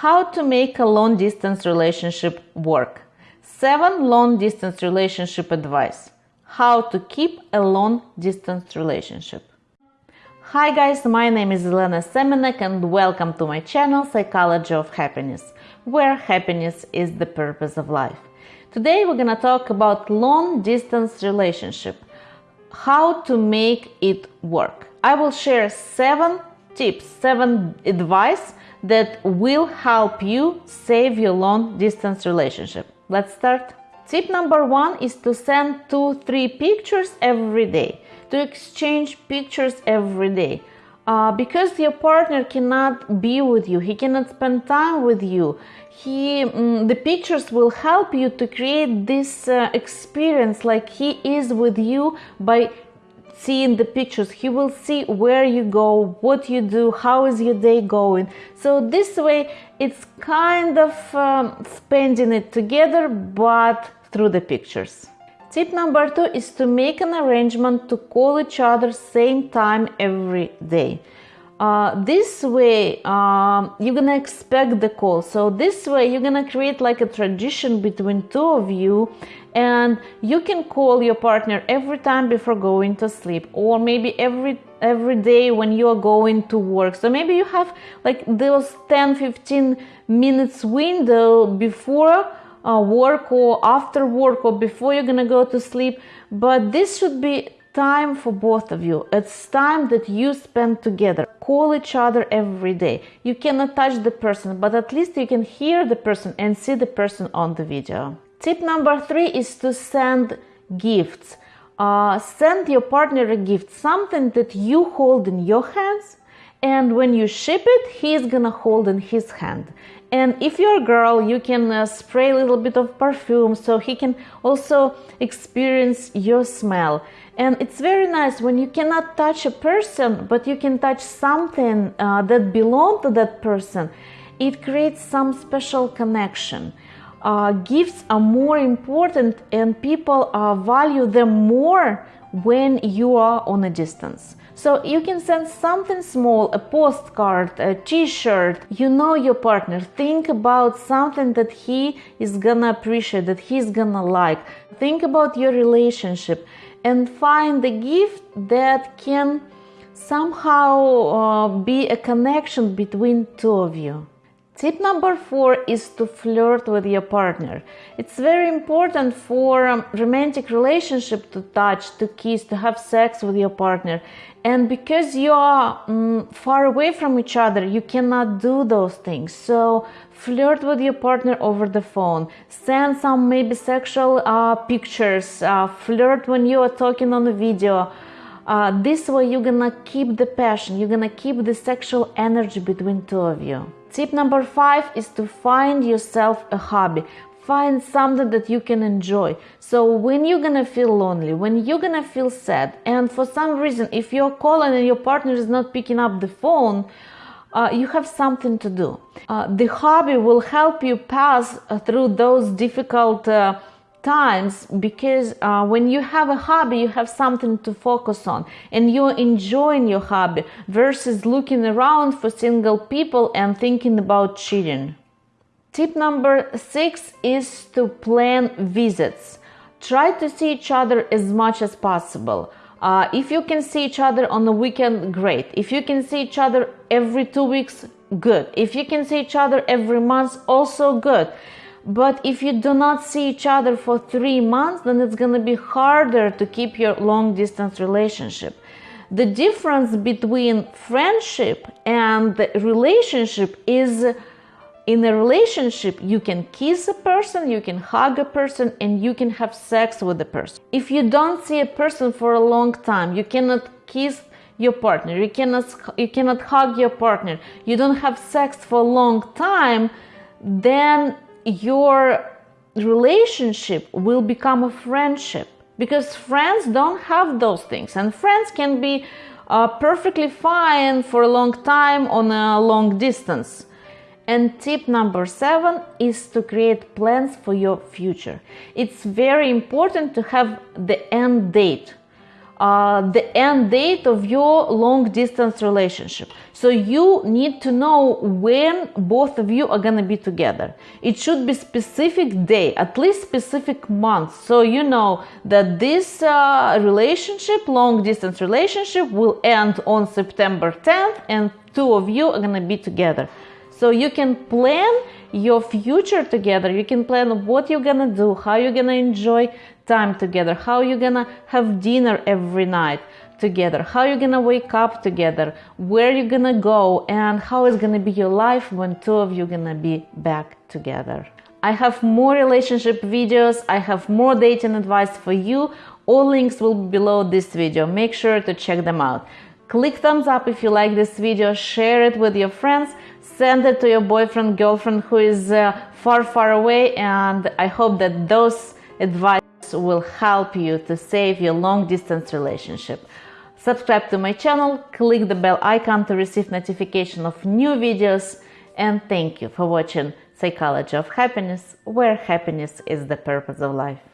How to make a long distance relationship work. 7 long distance relationship advice. How to keep a long distance relationship. Hi guys, my name is Elena Semenek and welcome to my channel Psychology of Happiness, where happiness is the purpose of life. Today we're gonna talk about long distance relationship, how to make it work. I will share 7 tips, 7 advice that will help you save your long distance relationship. Let's start. Tip number one is to send two, three pictures every day, to exchange pictures every day. Uh, because your partner cannot be with you, he cannot spend time with you. He, mm, the pictures will help you to create this uh, experience like he is with you by seeing the pictures. He will see where you go what you do how is your day going. So this way it's kind of um, spending it together but through the pictures. Tip number two is to make an arrangement to call each other same time every day uh, this way um, you're gonna expect the call. So this way you're gonna create like a tradition between two of you and you can call your partner every time before going to sleep or maybe every every day when you are going to work. So maybe you have like those 10 15 minutes window before uh, work or after work or before you're gonna go to sleep. But this should be time for both of you. It's time that you spend together. Call each other every day. You cannot touch the person, but at least you can hear the person and see the person on the video. Tip number three is to send gifts. Uh, send your partner a gift, something that you hold in your hands, and when you ship it, he's gonna hold in his hand. And if you're a girl, you can uh, spray a little bit of perfume so he can also experience your smell. And it's very nice when you cannot touch a person, but you can touch something uh, that belongs to that person. It creates some special connection. Uh, gifts are more important and people uh, value them more when you are on a distance. So you can send something small, a postcard, a t-shirt. You know your partner. Think about something that he is gonna appreciate, that he's gonna like. Think about your relationship and find the gift that can somehow uh, be a connection between two of you. Tip number four is to flirt with your partner. It's very important for a romantic relationship to touch, to kiss, to have sex with your partner. And because you are um, far away from each other, you cannot do those things. So flirt with your partner over the phone. Send some maybe sexual uh, pictures. Uh, flirt when you are talking on a video. Uh, this way you're gonna keep the passion, you're gonna keep the sexual energy between two of you. Tip number five is to find yourself a hobby. Find something that you can enjoy. So when you're gonna feel lonely, when you're gonna feel sad, and for some reason, if you're calling and your partner is not picking up the phone, uh, you have something to do. Uh, the hobby will help you pass through those difficult uh, times because uh, when you have a hobby you have something to focus on and you're enjoying your hobby versus looking around for single people and thinking about cheating. Tip number six is to plan visits. Try to see each other as much as possible. Uh, if you can see each other on the weekend great. If you can see each other every two weeks good. If you can see each other every month also good but if you do not see each other for three months, then it's going to be harder to keep your long distance relationship. The difference between friendship and the relationship is in a relationship, you can kiss a person, you can hug a person, and you can have sex with a person. If you don't see a person for a long time, you cannot kiss your partner, you cannot, you cannot hug your partner, you don't have sex for a long time, then your relationship will become a friendship. Because friends don't have those things. And friends can be uh, perfectly fine for a long time on a long distance. And tip number seven is to create plans for your future. It's very important to have the end date uh, the end date of your long distance relationship. So you need to know when both of you are gonna be together. It should be specific day, at least specific month. So you know that this uh, relationship, long distance relationship, will end on September 10th, and two of you are gonna be together. So you can plan your future together. You can plan what you're gonna do, how you're gonna enjoy time together, how you're gonna have dinner every night together, how you're gonna wake up together, where you're gonna go, and how it's gonna be your life when two of you gonna be back together. I have more relationship videos, I have more dating advice for you. All links will be below this video. Make sure to check them out. Click thumbs up if you like this video, share it with your friends, send it to your boyfriend, girlfriend who is uh, far, far away, and I hope that those advice will help you to save your long distance relationship. Subscribe to my channel, click the bell icon to receive notification of new videos, and thank you for watching Psychology of Happiness, where happiness is the purpose of life.